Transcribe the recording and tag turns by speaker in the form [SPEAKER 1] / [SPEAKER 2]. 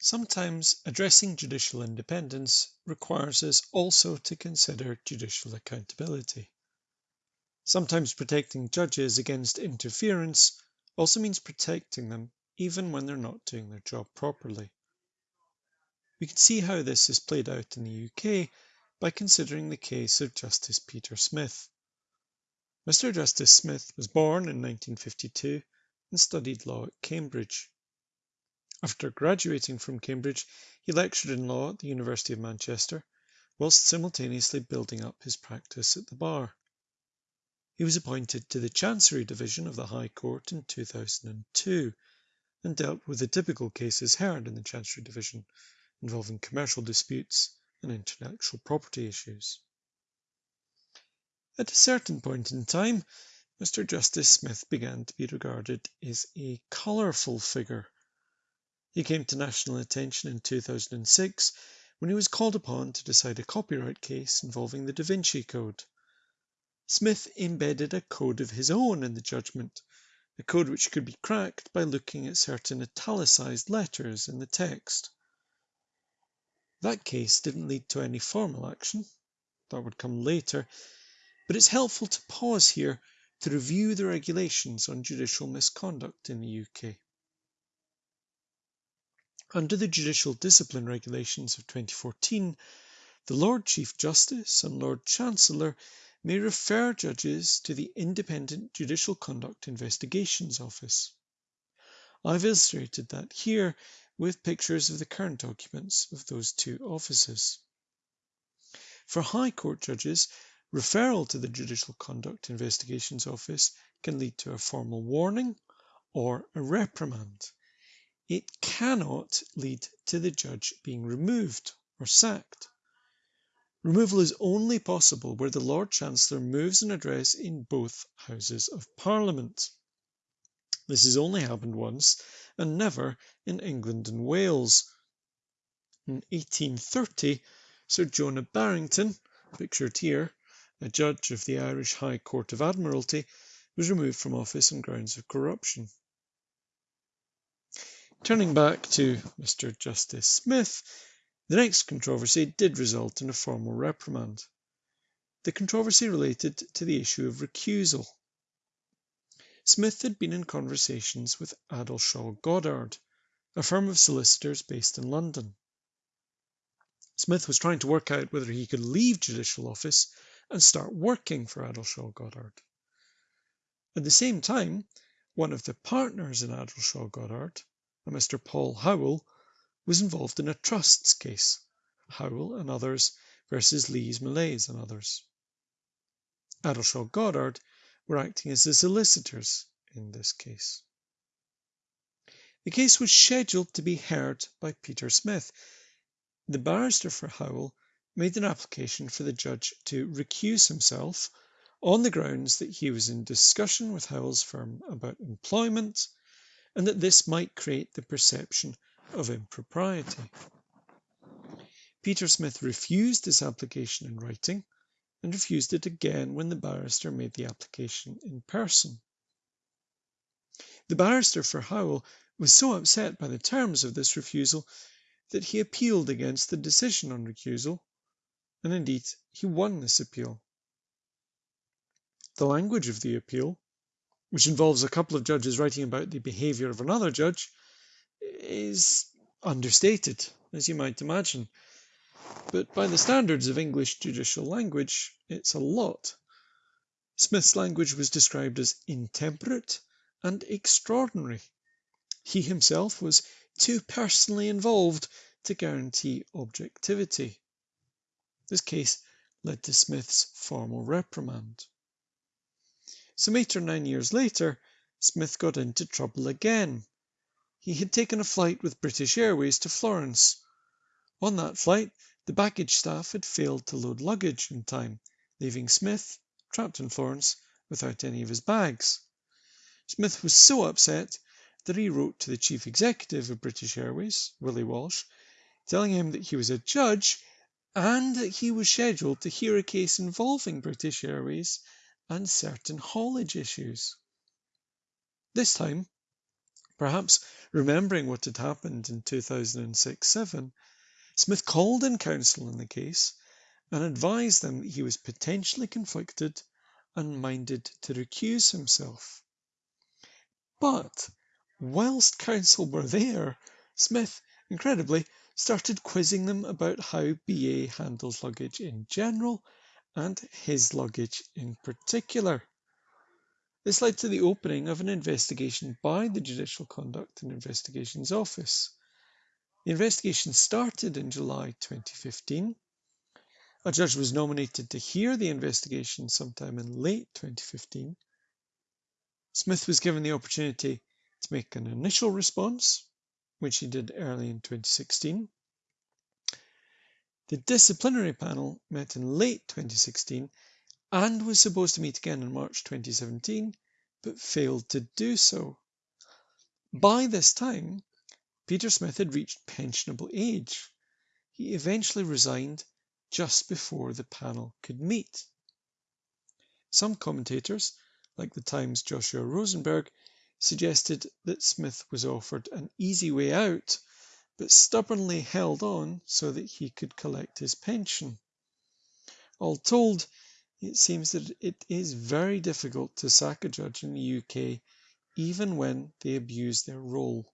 [SPEAKER 1] Sometimes addressing judicial independence requires us also to consider judicial accountability. Sometimes protecting judges against interference also means protecting them even when they're not doing their job properly. We can see how this is played out in the UK by considering the case of Justice Peter Smith. Mr. Justice Smith was born in 1952 and studied law at Cambridge. After graduating from Cambridge, he lectured in law at the University of Manchester, whilst simultaneously building up his practice at the bar. He was appointed to the Chancery Division of the High Court in 2002 and dealt with the typical cases heard in the Chancery Division involving commercial disputes and intellectual property issues. At a certain point in time, Mr. Justice Smith began to be regarded as a colourful figure he came to national attention in 2006 when he was called upon to decide a copyright case involving the Da Vinci Code. Smith embedded a code of his own in the judgment, a code which could be cracked by looking at certain italicized letters in the text. That case didn't lead to any formal action, that would come later, but it's helpful to pause here to review the regulations on judicial misconduct in the UK. Under the Judicial Discipline Regulations of 2014, the Lord Chief Justice and Lord Chancellor may refer judges to the Independent Judicial Conduct Investigations Office. I've illustrated that here with pictures of the current documents of those two offices. For High Court judges, referral to the Judicial Conduct Investigations Office can lead to a formal warning or a reprimand it cannot lead to the judge being removed or sacked. Removal is only possible where the Lord Chancellor moves an address in both Houses of Parliament. This has only happened once and never in England and Wales. In 1830, Sir Jonah Barrington, pictured here, a judge of the Irish High Court of Admiralty, was removed from office on grounds of corruption. Turning back to Mr. Justice Smith, the next controversy did result in a formal reprimand. The controversy related to the issue of recusal. Smith had been in conversations with Addleshaw Goddard, a firm of solicitors based in London. Smith was trying to work out whether he could leave judicial office and start working for Addleshaw Goddard. At the same time, one of the partners in Addleshaw Goddard, a Mr. Paul Howell, was involved in a trusts case, Howell and others versus Lees Millais and others. Addleshaw Goddard were acting as the solicitors in this case. The case was scheduled to be heard by Peter Smith. The barrister for Howell made an application for the judge to recuse himself on the grounds that he was in discussion with Howell's firm about employment and that this might create the perception of impropriety. Peter Smith refused this application in writing and refused it again when the barrister made the application in person. The barrister for Howell was so upset by the terms of this refusal that he appealed against the decision on recusal, and indeed he won this appeal. The language of the appeal which involves a couple of judges writing about the behaviour of another judge, is understated, as you might imagine. But by the standards of English judicial language, it's a lot. Smith's language was described as intemperate and extraordinary. He himself was too personally involved to guarantee objectivity. This case led to Smith's formal reprimand. Some eight or nine years later, Smith got into trouble again. He had taken a flight with British Airways to Florence. On that flight, the baggage staff had failed to load luggage in time, leaving Smith, trapped in Florence, without any of his bags. Smith was so upset that he wrote to the chief executive of British Airways, Willie Walsh, telling him that he was a judge and that he was scheduled to hear a case involving British Airways and certain haulage issues. This time, Perhaps remembering what had happened in 2006 7, Smith called in counsel in the case and advised them that he was potentially conflicted and minded to recuse himself. But whilst counsel were there, Smith, incredibly, started quizzing them about how BA handles luggage in general and his luggage in particular. This led to the opening of an investigation by the Judicial Conduct and Investigations Office. The investigation started in July 2015. A judge was nominated to hear the investigation sometime in late 2015. Smith was given the opportunity to make an initial response, which he did early in 2016. The disciplinary panel met in late 2016 and was supposed to meet again in March 2017, but failed to do so. By this time, Peter Smith had reached pensionable age. He eventually resigned just before the panel could meet. Some commentators, like the Times' Joshua Rozenberg, suggested that Smith was offered an easy way out, but stubbornly held on so that he could collect his pension. All told, it seems that it is very difficult to sack a judge in the UK even when they abuse their role.